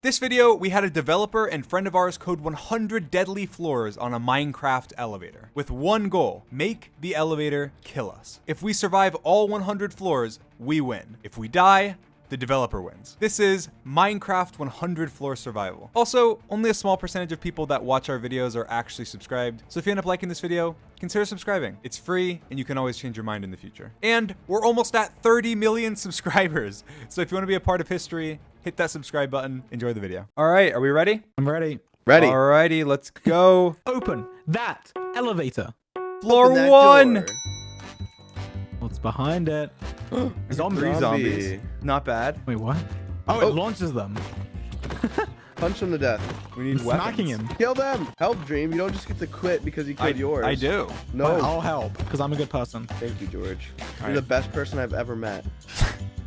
This video, we had a developer and friend of ours code 100 deadly floors on a Minecraft elevator with one goal, make the elevator kill us. If we survive all 100 floors, we win. If we die, the developer wins. This is Minecraft 100 floor survival. Also, only a small percentage of people that watch our videos are actually subscribed. So if you end up liking this video, consider subscribing. It's free and you can always change your mind in the future. And we're almost at 30 million subscribers. So if you want to be a part of history, hit that subscribe button. Enjoy the video. All right, are we ready? I'm ready. Ready. Alrighty, let's go. Open that elevator. Floor Open that one. door. What's behind it? Zombie. Three Zombie. zombies. Not bad. Wait, what? Oh, Oh. it launches them. Punch them to death. We need I'm weapons. smacking him. Kill them. Help, Dream. You don't just get to quit because you I, killed yours. I do. No. But I'll help because I'm a good person. Thank you, George. You're right. the best person I've ever met.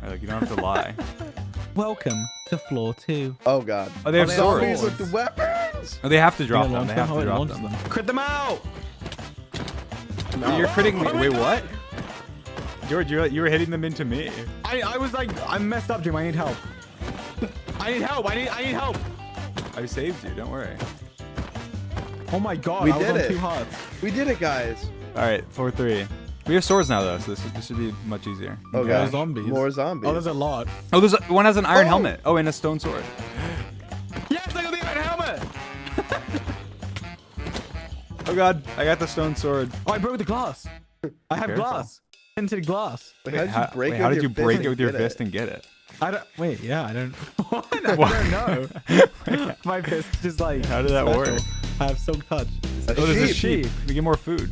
Like, you don't have to lie. Welcome to floor two. Oh God. Oh, they have they. Zombies swords. with the weapons. Oh, they have to drop Yeah, them. launch They have Oh, to drop launches them. Crit them out. You're critting me. Oh Wait, God. what? George, you you were hitting them into me. I, I was like, I'm messed up, Dream. I need help. I need help. I need I need help. I saved you. Don't worry. Oh my god. We I was did on it. two hearts. We did it, guys. All right, four three. We have swords now, though, so this, this should be much easier. Oh More God. zombies. More zombies. Oh, there's a lot. Oh, there's a, one has an iron Oh. helmet. Oh, and a stone sword. Yes, I got the iron helmet. Oh God, I got the stone sword. Oh, I broke the glass. I have Careful. glass. Tinted glass. Wait, how did you break wait, it how with did your you break and it with your get fist and get it? I don't. Wait, yeah, I don't. What? I don't know. My fist just like. How did that special. work? I have silk touch. A Oh, there's a sheep. sheep. We get more food.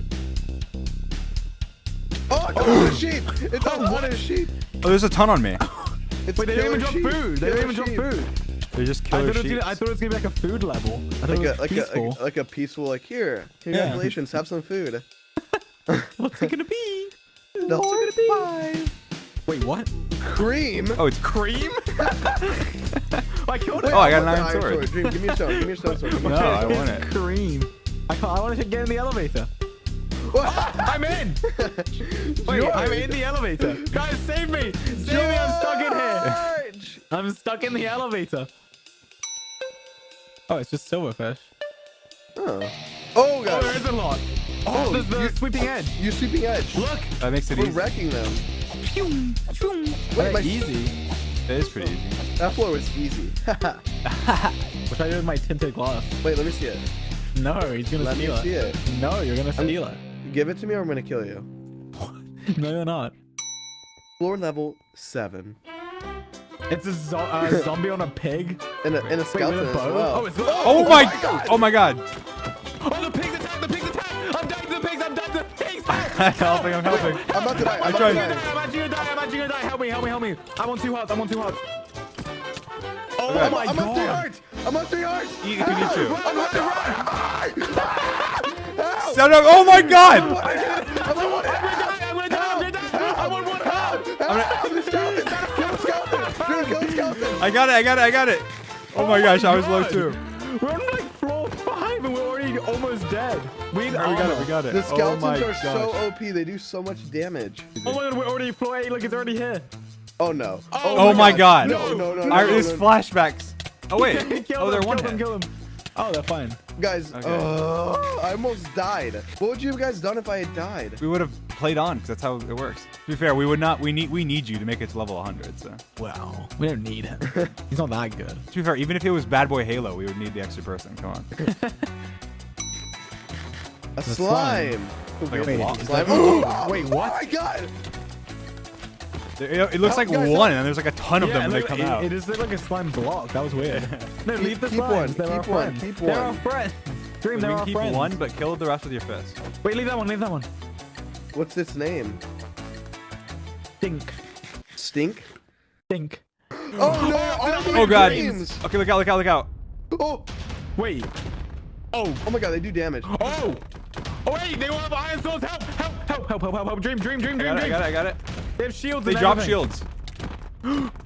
Oh, it's a sheep. It's oh, a what a sheep. Oh, there's a ton on me. It's Wait, they don't even drop sheep. food. They don't Killer even drop food. They're just I killer thought, sheep. gonna, I thought it was gonna be like a food level. I thought Like a like a, peaceful. like a like a peaceful like here. Congratulations, have some food. What's it gonna be? The What's it gonna be? five. Wait, what? Cream. Oh, it's Cream? I killed it. Oh, I got an iron sword. Dream, give me a stone. Give me a stone sword. No, I want it. Cream. I. I want to get in the elevator. sword. I'm in. Wait, George. I'm in the elevator. Guys, save me! Save me! I'm stuck in here. I'm stuck in the elevator. Oh, it's just silverfish. Oh. Oh Oh, there god. is a lot. Oh, there's the you- sweeping edge. You're sweeping edge. Look. That makes it We're easy. wrecking them. Pew, pew. Wait, my- easy. It is pretty easy. That floor was easy. What I did with my tinted glass? Wait, let me see it. No, he's gonna Let me steal see it. No, you're gonna steal it. Give it to me or I'm gonna kill you. No, you're not. Floor level seven. It's a zo- uh, zombie on a pig. And a, and a Wait, skeleton a as bow? well. Oh, it's Oh, my! Oh my God! Oh, the pigs attack! The pigs attack! I'm dying to the pigs! I'm dying to the pigs! I'm helping. I'm helping. I'm about to die. I'm I about tried. to I'm die. actually gonna die! I'm actually gonna die! Help me! Help me! Help me! I'm on two hearts! I'm on two hearts! Oh Okay. my I'm on three god! hearts. I'm on three hearts. Eat if you need to. I'm on three hearts. Shut up! Oh my God! I'm on one I'm gonna die! I'm gonna die! I'm gonna die! I'm on one heart! Help! The skeleton. Kill the skeleton. Dream, kill the skeleton. I got it! I got it! I got it! Oh my gosh, I was low God. too. Dead. We need Alright, we got it. We got it. The oh skeletons my are so. OP. They do so much damage. Oh my god, we're already floor eight. Look, it's already here. Oh no. Oh my God! No, no, no, no, Our, no, there's no, no. flashbacks. Oh wait. kill oh, they're one kill them, hit. kill them. Oh, they're fine. Guys, Okay. uh, I almost died. What would you have guys done if I had died? We would have played on because that's how it works. To be fair, we would not. We need. We need you to make it to level 100. So Wow. We don't need him. He's not that good. to be fair, even if it was BadBoyHalo, we would need the extra person. Come on. A slime. slime. Like Wait, block. is Slime. that- Oh, Wait, Oh what? my god. It, it looks Help, like guys, one, help. and there's like a ton of them when they come it, out. It is like a slime block. That was weird. No, Keep- leave the keep slimes. one, They're our keep one, friends. keep They're our one. friends. Dream, we they're can our keep friends. one, but kill the rest with your fist. Wait, leave that one. Leave that one. What's its name? Stink. Stink? Stink. Oh no! All Oh god. dreams. Okay, look out! Look out! Look out! Oh, Wait. Oh. oh my god, they do damage. Oh. Oh wait, they will have iron swords. Help! Help! Help! Help! Help! Help! help. Dream! Dream! Dream! I Dream! it! I got it! I got it! They have shields. They and drop everything. shields.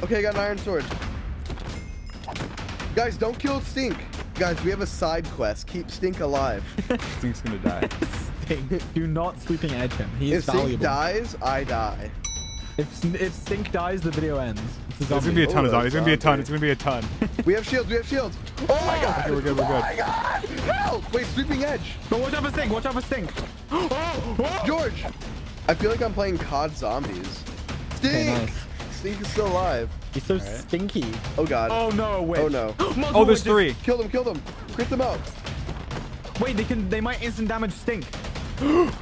Okay, I got an iron sword. Guys, don't kill Stink. Guys, we have a side quest. Keep Stink alive. Stink's gonna die. Stink. Do not sweeping edge him. He is if is Stink dies, I die. If if Stink dies, the video ends. It's There's gonna be a ton of Oh, zombies. It's gonna be a ton. It's gonna be a ton. We have shields. We have shields. Oh my god. Okay, we're good. We're good. Oh good. Oh my god. Help. Wait, sweeping edge. But watch out for stink. Watch out for stink. Oh, oh. George. I feel like I'm playing COD Zombies. Stink. nice. Stink is still alive. He's so stinky. Oh god. Oh no, wait. Oh, no. Oh, there's three. Kill them. Kill them. Crit them out. Wait, they can. They might instant damage stink.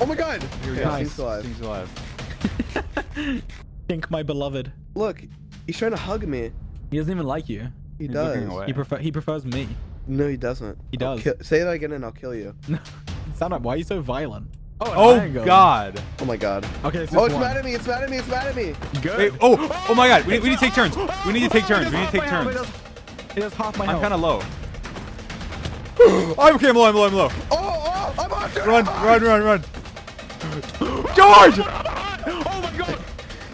Oh my god. Here we Okay, go. Nice. Stink's alive. Stink's alive. Stink, my beloved. Look, he's trying to hug me. He doesn't even like you. He He's does. He prefer. He prefers me. No, he doesn't. He does. say that again and I'll kill you. Sound up. Why are you so violent? Oh, an Oh iron. God. Oh my god. Okay, it's Oh, it's one. mad at me. It's mad at me. It's mad at me. Good. Wait. Oh. Oh my God. We need, we need to take turns. We need to take turns. We need to take turns. health, It does, it half my I'm kind of low. I'm okay. I'm low. I'm low. I'm low. Oh, oh, I'm on Run, run, run, run. George.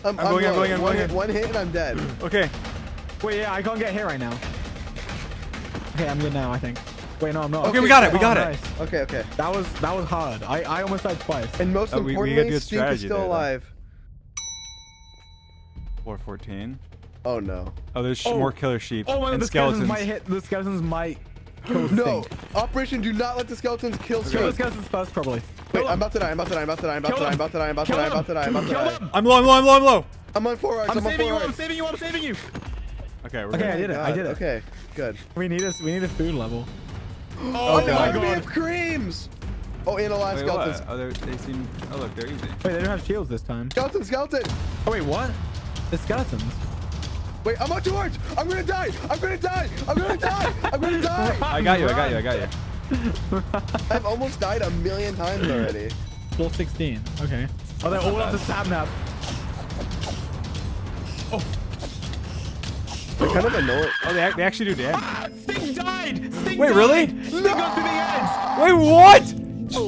Oh my. I'm, I'm going in, low. going in, one, going hit, one hit and I'm dead. Okay. Wait, yeah, I can't get hit right now. Okay, I'm good now, I think. Wait, no, I'm not. Okay, we got it. We Oh, got it. nice. Okay, okay. That was that was hard. I I almost died twice. And most Oh, we- we got importantly, good Stink is still there, alive. 414. Oh no. Oh, there's Oh. more killer sheep Oh, and and the skeletons. skeletons. might hit. The skeletons might kill No. Operation do not let the skeletons kill Kill the Stink. skeletons first, probably. Wait, I'm about to die. I'm about to die. I'm about to die. I'm about to die. I'm about to die. I'm about to die. I'm about to die. I'm about to die. I'm low. I'm low. I'm low. I'm low. I'm on four. I'm I'm saving you. I'm saving you. I'm saving you. Okay, we're Okay. I did it. I did it. Okay, good. We need a we need a food level. Oh, Oh, my army god. of creams. Oh, and a lot of Wait, skeletons. what? Oh, they're- seem. Oh, look, they're easy. Wait, they don't have shields this time. Skeleton, skeleton. Oh wait, what? The skeletons. Wait, I'm on two arcs. I'm gonna die. I'm gonna die. I'm gonna die. I'm gonna die. I got you. I got you. I got you. I've almost died a million times already. Floor 16. Okay. Oh, they're all up the sapnap. They're kind of annoying. Oh, they, ac- they actually do damage. Ah, Stink died. Stink Wait, died. really? Stink goes to the edge. Wait, what?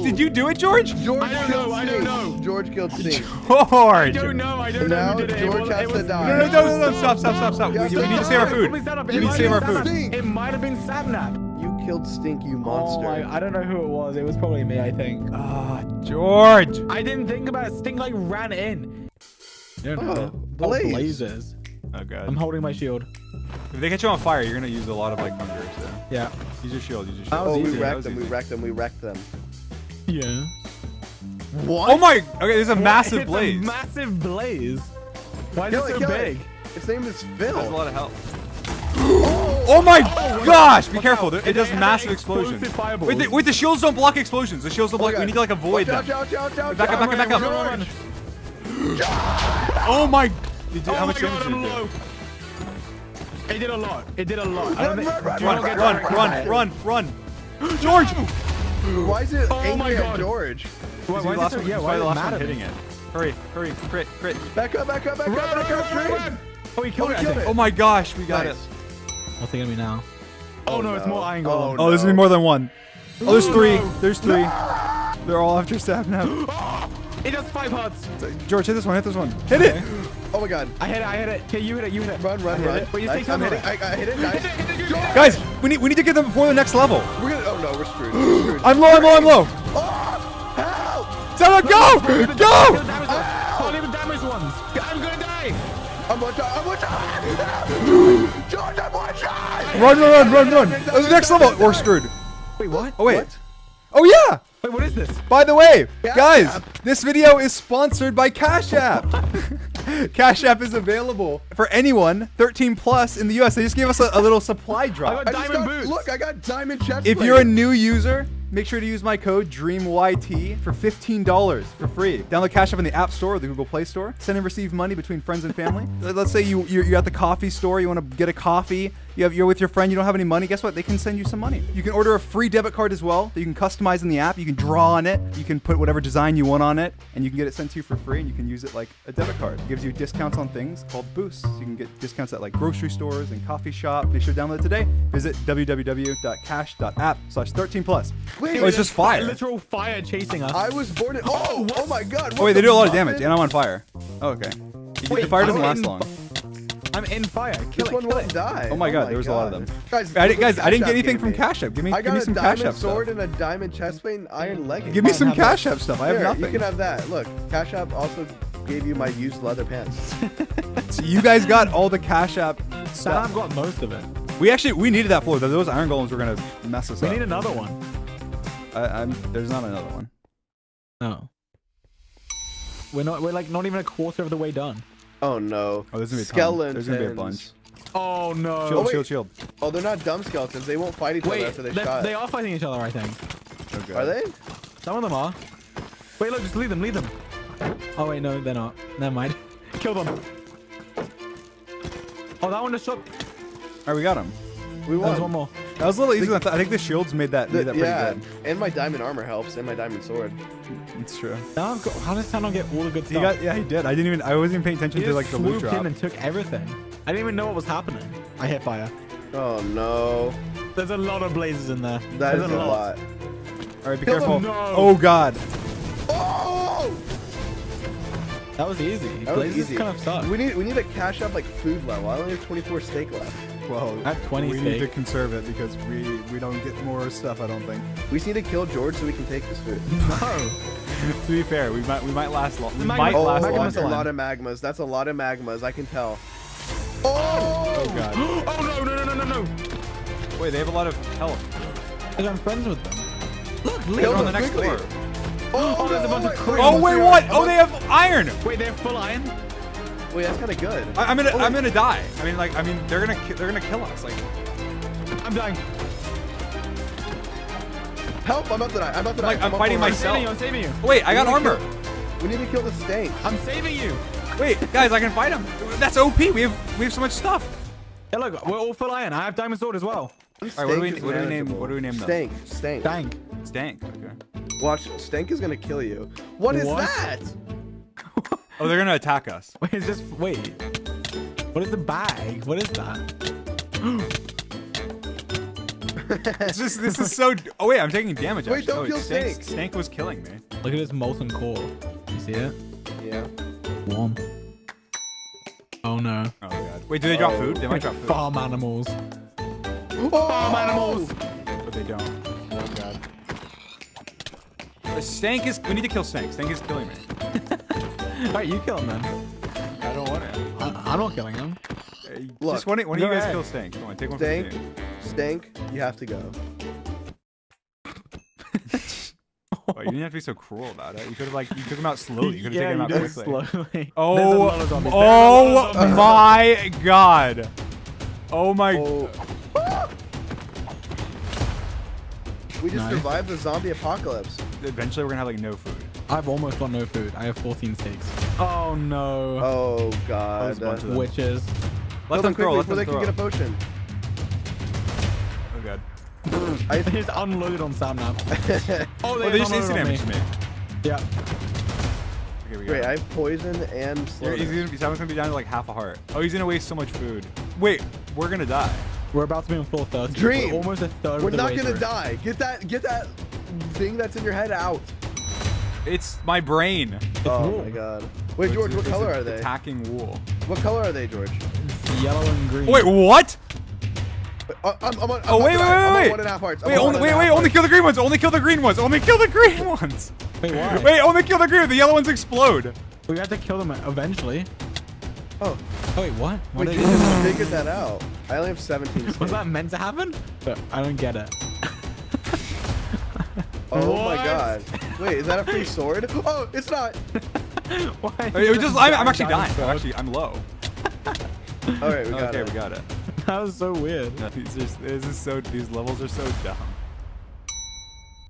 Did you do it, George? George I don't killed know, I don't know. George killed Stink. George. I don't know. I don't Now know who did it. It George was- has it to was- die. No, no, no, no, no, stop, stop, stop, stop. Yeah, We, we stop. need to save our It food. might have We been need to save our Sapnap. food. It might have been Sapnap. You killed Stink, you Oh monster. my, I don't know who it was. It was probably me, I think. Ah, George. I didn't think about it. Stink like ran in. No, no. Oh, Blaze. blazes. Oh, God. I'm holding my shield. If they catch you on fire, you're gonna use a lot of like hunger. So Yeah. use your shield. Use your shield. Oh, we easy. That wrecked was them. We wrecked them. We wrecked them. Yeah. What? Oh my! Okay, there's a massive it's blaze. A massive blaze. Why is Kill it it, so kill big? it. Its name is Phil. There's a lot of health. Oh my oh, gosh! Be careful. It, it does It massive an explosions. explosive fireballs. Wait, the, wait, the shields don't block explosions. The shields don't block. Oh, we need to like avoid Watch them. out, out, out, out, Back up, back up, back up. Run, run, run. Oh my! Did, Oh how my much god, damage I'm did it low. do? It did a lot. It did a lot. I don't Run, think- run, run, Run, run, run, run, run! George! Why is it Oh my angry at God. George? Why, why is last it so, one, yeah, why probably is the last one hitting it. Hurry, hurry, crit, crit. Back up, back up, back Run, up, back up. run, Drake. run. Oh, he killed Oh, it, killed it. Oh my gosh, we got Nice. it. What's it gonna be now? Oh, Oh, no, it's oh, oh, no. more iron Oh, golem. Oh, there's gonna be more than one. Oh, there's three. There's three. They're all after now It does five hearts. George, hit this one, hit this one. Hit it! Oh my god. I hit it, I hit it. Okay, you hit it, you hit it. Run, run, run. it. Wait, you Nice. stay I'm hitting. it. I, I hit it. Nice. Hit it, hit it, hit it. George. Guys, we need we need to get them before the next level. We're gonna. Oh no, we're screwed. We're screwed. I'm low, I'm low, I'm low. Oh, help! Sapnap, go! Kill the Go! damaged ones. Can't even damage ones. I'm gonna die. I'm one shot. I'm one shot. Run, run, run, run, run. Oh, the next level. We're screwed. Wait, what? Oh, wait. What? Oh, yeah. Wait, what is this? By the way, Cash guys, App. this video is sponsored by Cash App. Cash App is available for anyone 13 plus in the US. They just gave us a, a little supply drop. I got I Diamond got, boots. Look, I got diamond chest If plate. you're a new user, make sure to use my code DREAMYT for $15 for free. Download Cash App in the App Store or the Google Play Store. Send and receive money between friends and family. Let's say you, you're, you're at the coffee store, you want to get a coffee, you have, you're with your friend, you don't have any money. Guess what? They can send you some money. You can order a free debit card as well that you can customize in the app. You can draw on it. You can put whatever design you want on it, and you can get it sent to you for free, and you can use it like a debit card. It gives you discounts on things called boosts. You can get discounts at like grocery stores and coffee shop. Make sure to download it today. Visit www.cash.app slash 13 plus. Wait, oh, it's just fire. Literal fire chasing us. I was born in. Oh, oh, oh my god. Oh wait, they do a lot of damage, and I'm on fire. Oh, okay. Wait, the fire doesn't last long. I'm in fire. Kill This it, one kill won't it. die. Oh my oh god, there was a lot of them. Guys, I, look guys, I didn't get anything from. Cash App. Give me, I give got me a some Cash diamond App sword stuff. and a diamond chest plate and iron leggings. Give me some Cash that. App stuff. I have Here, nothing. You can have that. Look, Cash App also gave you my used leather pants. So you guys got all the Cash App stuff. Sam stuff. got most of it. We actually we needed that floor. Those iron golems were gonna mess us We up. need another one. I, I'm, there's not another one. No. We're not. We're like not even a quarter of the way done. Oh no. Oh, there's gonna be a ton. skeletons. There's gonna be a bunch. Oh no. Shield, oh, wait. shield, shield. Oh, they're not dumb skeletons. They won't fight each Wait, other after they they're- shot. they are fighting each other. I think. Oh, God. Are they? Some of them are. Wait, look, just leave them. Leave them. Oh wait, no, they're not. Never mind. Kill them. Oh, that one just shot. All right, we got him. We There's won. one more. That was a little easier than I thought. I think the shields made that The- made that pretty yeah, good. and my diamond armor helps, and my diamond sword. It's true. Now I've got, how does Sam not get all the good He stuff? got yeah, he did. I didn't even. I wasn't even paying attention he to like the loot swooped drop. in and took everything. I didn't even know what was happening. I hit fire. Oh no, There's a lot of blazes in there. that There's is a lot. All right, be Kill careful. him, no. Oh God. Oh! oh, That was easy. that was blazes easy. kind of suck. We need we need to cash up like food level. I only have 24 steak left. Well, I have 20 we need to conserve it because we we don't get more stuff. I don't think. We need to kill George so we can take this food. No. to be fair, we might we might last long. We Magma- might Oh, last long. that's a lot of magmas. That's a lot of magmas. I can tell. Oh, Oh God. oh no no no no no no! Wait, they have a lot of health. Because I'm friends with them. Look, Kill They're on the next quickly. floor. Oh, oh there's a bunch of my- crates. Oh wait, what? Oh, oh, they have iron. Wait, they have full iron? Wait, that's kind of good. I, I'm gonna Oh, I'm wait. gonna die. I mean, like I mean, they're gonna ki- they're gonna kill us. Like I'm dying. Help! I'm about to die. I'm about to die. Like, I'm up fighting for I'm myself. saving you. I'm saving you. wait, I got We need armor. kill- We need to kill the stank. I'm saving you. Wait, guys, I can fight him. That's OP. We have we have so much stuff. Hey, look, we're all full iron. I have diamond sword as well. All right, what do we what do we name what do we name them? Stank. Stank. Dang. Stank. Okay. Watch, Stank is gonna kill you. What is What? that? Oh, they're gonna attack us. Wait, is this wait? What is the bag? What is that? It's just this is so. Oh wait, I'm taking damage. Wait, actually. don't oh, kill Stank. Stank. Stank was killing me. Look at this molten core. You see it? Yeah. Warm. Oh no. Oh god. Wait, do they drop Oh. food? They might drop food, Farm animals. Oh! Farm animals. but they don't. Oh god. The Stank is. We need to kill Stank. Stank is killing me. Alright, you kill him then. I don't want to. I, I'm not killing him. Look, just one, one of you guys ahead. kill Stank. Come on, take one Stank. the team. Stank, you have to go. Oh, you didn't have to be so cruel about it. You could have like you took him out slowly. You could have yeah, taken him out quickly. slowly. Oh, lot of zombies. There's a lot of oh my god. Oh my. Oh. We just Nice. survived the zombie apocalypse. Eventually, we're gonna have like no food. I've almost got no food. I have 14 steaks. Oh no. Oh god. there's a bunch of. Witches. Let Kill them throw. quickly Let before them they throw. can get a potion. Oh god. I, They just unloaded on Sam now. Oh, Oh, they just unloaded instant on me. damage to me. Yeah. Okay, wait. I have poison and You're, he's gonna, Simon's gonna be down to like half a heart. Oh, he's gonna waste so much food. Wait, we're gonna die. We're about to be on floor 30. Dream. We're almost a third We're of the not way gonna through. die. Get that get that thing that's in your head out. It's my brain. oh wool. my god. Wait, George, what color are they? Attacking wool. What color are they, George? It's yellow and green. Wait, what? Uh, I'm, I'm on, I'm Oh about wait, wait, die. I'm on wait, wait. one and a half hearts. Wait, only, wait, wait, only kill the green ones. Only kill the green ones. Only kill the green ones. Wait, why? Wait, only kill the green. The yellow ones explode. We have to kill them eventually. Oh, Oh, wait, what? What wait, did you just figured that out. I only have 17 Was that meant to happen? I don't get it. Oh What? my god. Wait, is that a free sword? Oh, it's not. Why? It just, I'm, I'm actually dying. I'm actually, I'm low. All right, we got okay, it. we got it. That was so weird. No, these are, this is so. These levels are so dumb.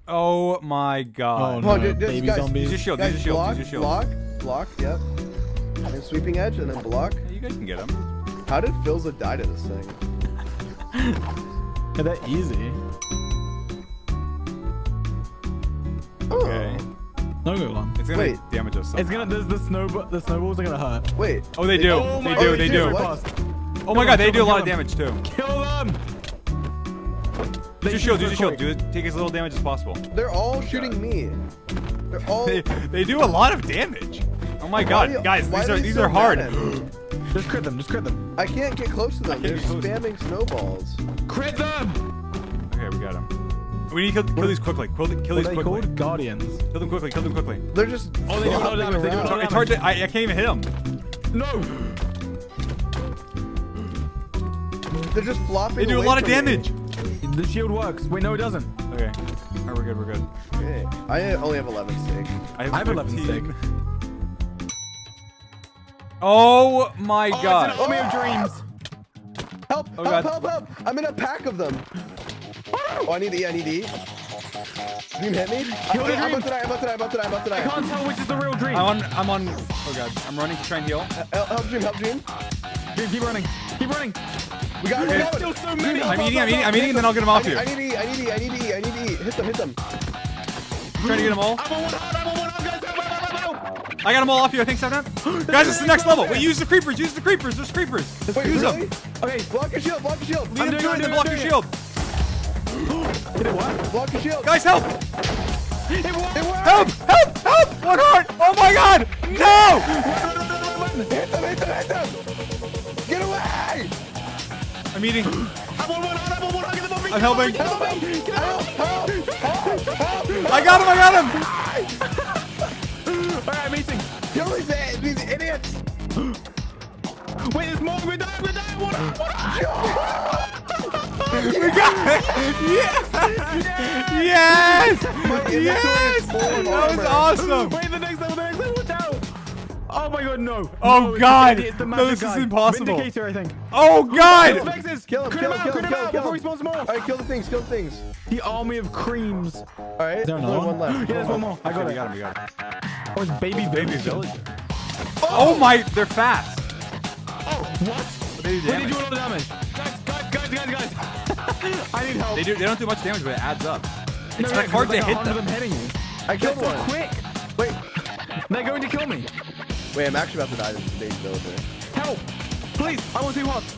Oh my god. Oh, Come on, no. dude, dude, Baby guys, zombies. Use your shield. Guys, use your shield. block, use your shield. block, block, yep. And sweeping edge, and then block. Yeah, you guys can get them. How did Filza die to this thing? Yeah, that easy. Okay. No go long. It's gonna Wait. damage us. It's gonna. There's the snow. The snowballs are gonna hurt. Wait. Oh, they do. Oh they do. They they do. do. What? Oh my god, they do a lot of damage too. Kill them. Use your shield. Use your shield. Do it. Take as little damage as possible. They're all shooting me. They're all. They, they do a lot of damage. Oh my god, you- guys, these are are these so are hard. mad at me? Just crit them. Just crit them. I can't get close to them. They're get close to them. spamming snowballs. Crit them. Okay, we got him. We need to kill, kill these quickly. Kill, kill these are they quickly. called? Guardians. Kill them quickly. Kill them quickly. They're just. Oh, they do a lot of flopping damage, they do a around. lot of It's hard to. I, I can't even hit them. No. They're just flopping. They do a lot of from me. damage. The shield works. Wait, no, it doesn't. Okay. All right, we're good. We're good. Okay. I only have 11 stick. I have 11 stick. Oh my Oh, god. It's an army of dreams. Help! Oh, help! God. Help! Help! I'm in a pack of them. Oh, I need to eat. I need to eat. Dream hit me. Kill the I, I'm dream. about to die. I'm about to die. I'm about to die. I'm about to I can't tell which is the real dream. I'm on. I'm on. Oh god. I'm running to try and heal. Help, uh, uh, help Dream. Help Dream. Keep, keep running. Keep running. We got. There's we got still it. so Dream, many. help, I'm eating, I'm eating, I'm eating, and then I'll get 'em off I need, you. I need to eat. I need to eat. I need to eat. I need to eat. Hit them. Hit them. trying to get them all. I'm on one heart. I'm on one heart, guys. I got them all off you. I think seven. Guys, it's the next level. Wait, use the creepers. Use the creepers. There's creepers. Wait, use really? them. Okay. Block your shield. Block your shield. Lead I'm them doing to it, it and I'm block your shield. Hit it what? Block your shield. Guys, help! It worked. It worked. Help! Help! Help! One heart! Oh my god! No! Hit them. Hit them. Hit them. Get away! I'm eating. I'm on one. I'm on one them. I'm helping. Off me. Help! Help! Help! Help! I got him! I got him! All right, I'm eating. Kill these, these idiots! Wait, there's more. We're dying. We're dying. One heart. One heart. We got it! Yes! Yes! inventory Yes! is full of That was armor. awesome! Wait, the next level. The next level. Watch out. Oh my god, no. Oh, no, it's God. the- It's the No, magic this is guy. impossible. Vindicator, I think. Oh god! Vexes. Kill him, Crit kill him kill him, out, kill crit him, him kill out him, kill before he him. spawns more. Alright, kill the things, kill the things. The army of creams. Alright, Is there there's only another one left. Yeah, there's one more. I got Okay, we it. got him, we got him. Oh, it's baby Baby villager. villager. Oh, oh my, they're fast. Oh, what? They do Wait, they damage. do a lot of damage. Guys, guys, guys, guys, guys. I need help. They do. They don't do much damage, but it adds up. No, It's no, like hard to there's hit like a hundred them. of them hitting you. I They're killed so one. quick. Wait, They're going to kill me. wait, I'm actually about to die to the baby villager. Help. Please, I want two hearts.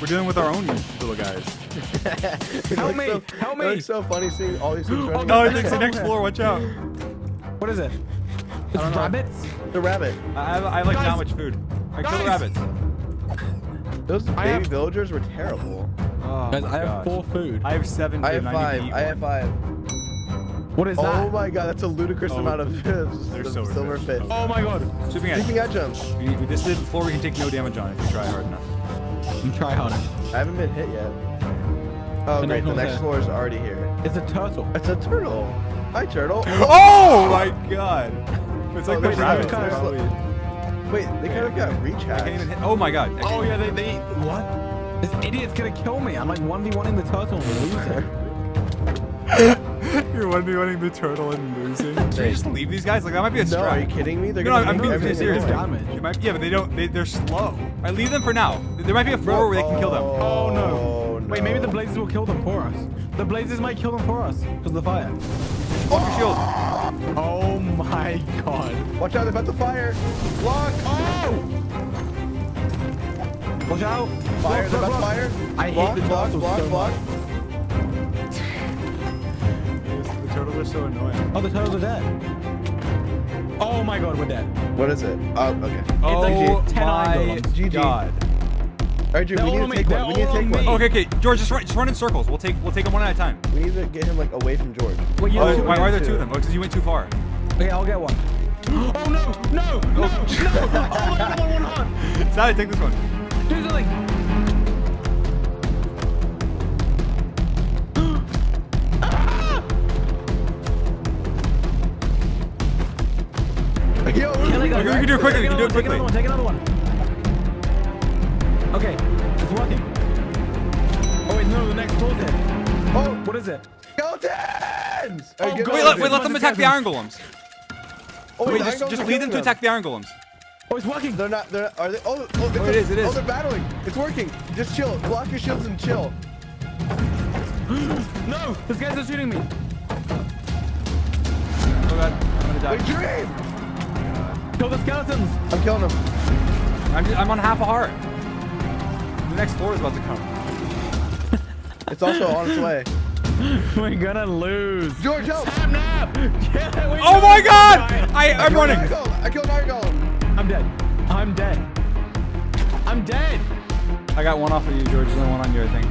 We're dealing with our own little guys. Help me, so- help me. It's so funny seeing all these things oh, running. No, around. it's the next floor. Watch out. What is it? It's don't know. rabbits? The rabbit. I have, I have like Guys. not much food. I kill the rabbits. Those baby have- villagers were terrible. Oh, Guys, I have gosh. four food. I have seven. I food have and I need five. to I have five. What is Oh that? Oh my god, that's a ludicrous Oh, amount of they're silver silver fish. fish. Oh my god. Sweeping edge. Sweeping edge 'em. We, we, this is the floor we can take no damage on if we try hard enough. I'm try harder. I haven't been hit yet. Oh The great, the next there. floor is already here. It's a turtle. It's a turtle. Hi turtle. Oh my god! It's like Oh, the there's rabbits. kind of Wait, they kind of got reach I can't even hacks. hit. Oh my god! Oh yeah, they, they what? This idiot's gonna kill me. I'm like 1v1ing the turtle and losing. You're one v one the turtle and losing. Should we just leave these guys? Like that might be a No, strat. are you kidding me? They're No, gonna I'm make being everything serious. damage. You might, yeah, but they don't. They, they're slow. I leave them for now. There might be a floor where they can kill them. Oh, oh no. Oh, Wait, maybe the blazes will kill them for us. The blazes might kill them for us because of the fire. Oh, Block your shield. Oh my god. Watch out, they're about to fire. Block. Oh! Watch out! Fire, they're fire. I hate block, the block, turtles block, so block. The turtles are so annoying. Oh, the turtles are dead. Oh my god, we're dead. What is it? Oh, okay. Oh like 10 my iron. GG. god. All right, Drew, They're we need to take they're one. We need to take one. Okay, okay, George, just run, just run in circles. We'll take, we'll take them one at a time. We need to get him like away from George. Wait, you Oh, know why, why are there two. two of them? Oh, because you went too far. Okay, I'll get one. Oh no! No! No! No! Oh, I don't one heart! Sally, take this one. Do something! Yo, Can I go? You can do it quickly, you can do it Take another one, take another one. Okay, it's working. Oh wait, no, the next floor's. Oh, What is it? skeletons! Oh, Alright. Wait, let, wait, let them attack the iron golems. Oh, Wait, the just, iron just lead them to attack the iron golems. Oh, it's working. They're not. They're. Are they? Oh, oh, it's Oh, a- it is, it is. Oh, they're battling. It's working. Just chill. Block your shields and chill. No, this guy's just shooting me. Oh god, I'm gonna die. Dream! Kill the skeletons. I'm killing them. I'm, I'm on half a heart. The next floor is about to come. It's also on its way. We're gonna lose. George, help! Sapnap. Yeah, Oh my god! I, I'm killed running. an iron golem. I killed an iron golem. I'm dead. I'm dead. I'm dead. I got one off of you, George. There's only one on you, I think.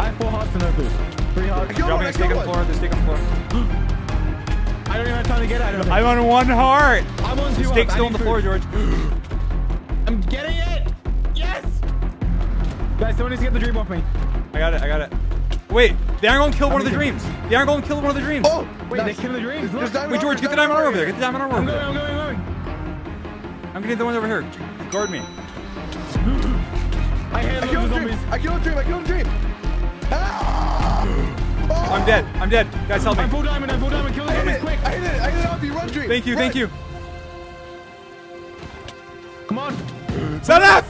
I have four hearts and no food. Three hearts. I killed Dropping one, a I steak on killed the floor. one. There's a steak on the floor. I don't even have time to get it. I don't I'm on one heart. I'm on two The hearts. steak's I still on need the floor. George. I'm getting it. Yes. Guys, someone needs to get the dream off me. I got it. I got it. Wait, they aren't going to kill one of the dreams. They aren't going to kill one of the dreams. Oh, Wait, nice. they killed the dreams. There's Look. diamond Wait, George, get the diamond armor over there. Get the diamond armor I'm over going, there. I'm going, I'm getting the one over here. Guard me. I I those killed a dream. I killed a dream. I killed a dream. Ah! Oh, I'm dead. I'm dead. Guys, help I'm me. full diamond, I'm full diamond. Kill the I hit zombies it. quick. I hit it. I hit it off you. Run, dream. Thank you. Run. Thank you. Come on. Set up.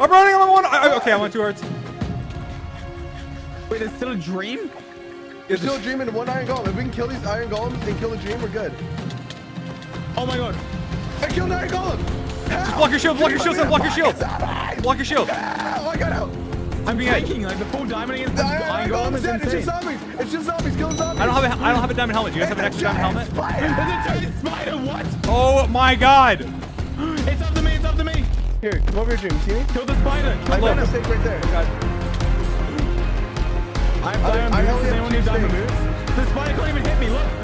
I'm running. I'm on one. I, I- okay, I'm on two hearts. Wait, there's still a dream? There's still a dream and one iron golem. If we can kill these iron golems and kill the dream, we're good. Oh my god. I killed an iron golem. How? Block your shield. Block your shield. Sam, Block your shield. Block Block your shield. How? I got out. I'm being thinking like the full diamond against the The iron, iron iron golem is dead. It's just zombies. It's just zombies. Kill zombies. I don't have a. I don't have a diamond helmet. Do you guys have an extra diamond giant helmet? spider. There's a giant spider, what? Oh my God. It's up to me, it's up to me. Here, come over here, dream. See me? Kill the spider. Kill I the found a steak right there. God. I have diamond I boots. only Does have anyone two need diamond boots? The spider can't even hit me. Look.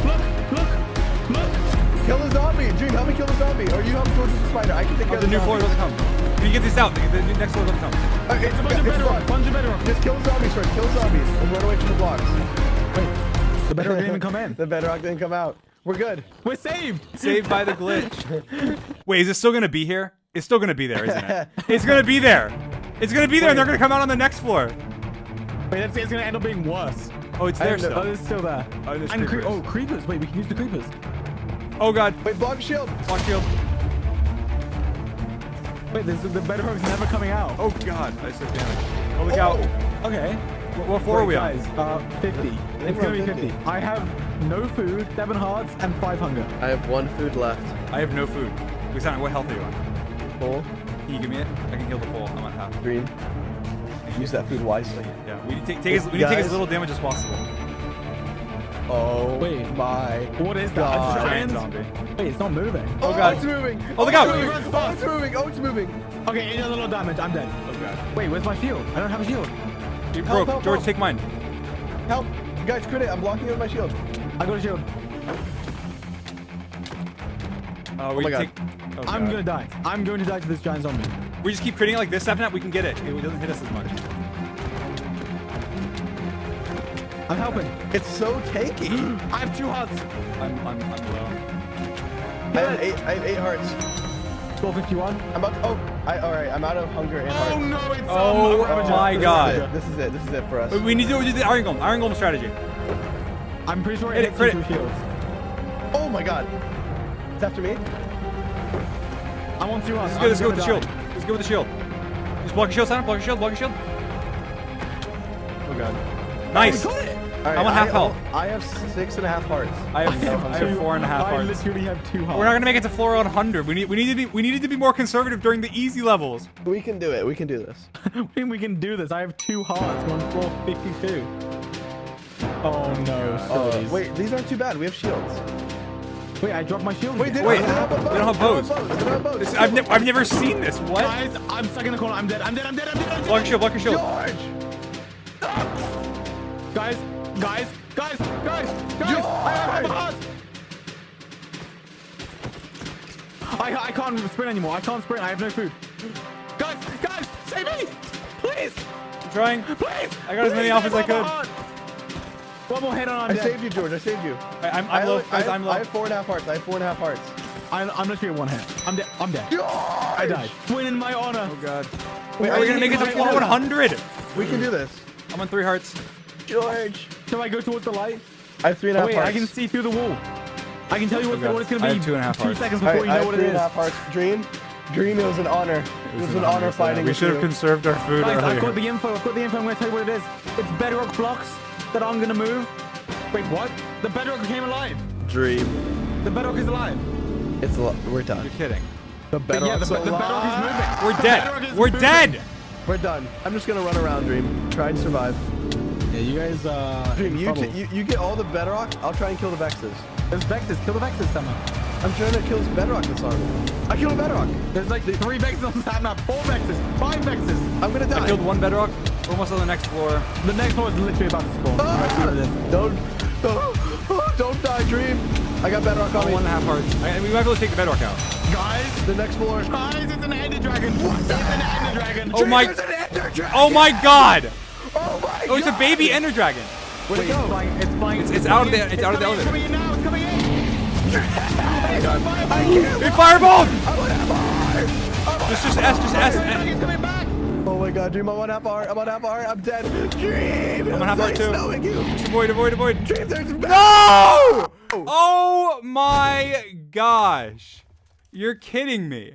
Kill the zombie. Dream, help me kill the zombie. Or you help George with the spider. I can take care Oh, of the new floor zombie. doesn't come. Can you get this out? The, the next floor doesn't come. Uh, it's, It's a bunch of bedrock. Bunch of bedrock. Just kill the zombies first. Kill the zombies and run away from the blocks. Wait, the bedrock didn't even come in. The bedrock didn't come out. We're good. We're saved. Saved by the glitch. Wait, is it still gonna be here? It's still gonna be there, isn't it? It's gonna be there. It's gonna be there, and they're gonna come out on the next floor. Wait, that's it's gonna end up being worse. Oh, it's there still. Oh, it's still there. Oh, there's and cre- oh, creepers. Wait, we can use the creepers. Oh God. Wait, block shield. Block shield. Wait, this, the bedrock's never coming out. Oh God. I took damage. Oh, look out. Okay. What, what floor are we Wait, on? guys, uh, 50. It's gonna on be 50. 50. I have no food, seven hearts, and five hunger. I have one food left. I have no food. Lisanna, what health are you on? Full. Can you give me it? I can heal the full. I'm on half. Green. Use that food wisely. Yeah. We need to take, take as, we need to take as little damage as possible. Oh Wait. my. What is that? God. A Giant giant zombie. Wait, it's not moving. Oh, God. it's moving. Oh, look out. it's moving. Oh, it's moving. Oh, it's moving. Okay, it does a little damage. I'm dead. Oh God. Wait, where's my shield? I don't have a shield. You Help, broke. help, George, help. take mine. Help. You guys, crit it. I'm blocking it with my shield. I got a shield. Uh, we my God. take. Oh, I'm God. gonna die. I'm going to die to this giant zombie. We just keep critting it like this, Sapnap, we can get it. It doesn't hit us as much. I'm helping. It's so tanky. I have two hearts. I'm, I'm, I'm low. I have eight. I have eight hearts. 1251. I'm about. To, oh, I. All right. I'm out of hunger and hearts. Oh no, it's Oh, um, my This God. it. This is it. This is it for us. Wait, We need to do the Iron Golem. Iron Golem strategy. I'm pretty sure Hit it it, hits crit you shields. Oh my God. It's after me. I want on two hearts. Let's go, let's go with the shield. Let's go with the shield. Just block your shield, Simon. Block your shield. Block your shield. Oh god. Nice. We got it. All right, I'm on half I, health. I have six and a half hearts. I have, I have four and a half I hearts. literally have two hearts. We're not gonna make it to floor 100. We need, we need to be, we needed to be more conservative during the easy levels. We can do it. We can do this. I think we can do this. I have two hearts. We're on floor 52. Oh no, Uh, wait, these aren't too bad. We have shields. wait, I dropped my shield. Wait, they, Wait, they don't have they don't have bows. They don't have bows. This, I've, ne- I've never seen this. What? Guys, I'm stuck in the corner. I'm dead. I'm dead. I'm dead. I'm dead. I'm Block your shield. Block your shield. George! Guys, guys, guys, guys, guys. I have George! hearts. I, I can't sprint anymore. I can't sprint. I have no food. Guys, guys, save me! Please, I'm trying. please! I got as many off as I could. heart. One more hit on I'm I saved you, George. I saved you. I, I'm, I I'm low. have- Guys, I I'm low. I have four and a half hearts. I have four and a half hearts. I'm, I'm literally at one hit. I'm dead. I'm dead. George! I died. Win in my honor. Oh god. Wait, Are we gonna make it to I- floor 100? We can do this. I'm on three hearts. George! Shall I go towards the light? I have three and a Oh, wait, hearts. I can see through the wall. I can tell you what, Okay. what it's gonna I be. have two and a half two hearts. seconds before right, you I know have what three it and a is. half hearts. Dream? Dream, it was an honor. It was an honor fighting We should have you. conserved our food Guys, I've got the info. I've got the info. I'm gonna tell you what it is. It's bedrock blocks that I'm gonna move. Wait, what? The bedrock came alive. Dream. The bedrock is alive. It's a lot. We're done. You're kidding. The But yeah, the, the bedrock is moving. We're dead. We're moving. dead. We're done. I'm just gonna run around, Dream. Try and survive. Yeah, you guys. Uh, Dream, you, you you get all the bedrock. I'll try and kill the Vexes. There's Vexes. Kill the Vexes somehow. I'm trying to kill some bedrock this armor. I killed a bedrock. There's like three vexes on the top map, four vexes, five vexes. I'm gonna die. I killed one bedrock. We're almost on the next floor. The next floor is literally about to spawn. Ah! I see what it is. Don't, don't, don't die, Dream. I got bedrock on Oh, me. one and a half hearts. I, we might be able to take the bedrock out. Guys, The next floor. guys, it's an ender dragon. What? It's an ender dragon. Oh my- There's an ender dragon. Oh my god! Oh my Oh, it's a baby ender dragon. Where'd it go? It's flying. It's flying. It's- it's out of the- coming in. it's out of the coming in, elevator. It's coming in now. It's coming in. I can't. It fireballed! I want half a heart. Just, just S, just S. It's coming back. Oh my god, Dream, I'm on half a heart. I'm on half a heart. I'm dead. Dream! I'm on half a heart too. Snowing you. Avoid, avoid, avoid. Dream, there's No! Oh my gosh. You're kidding me.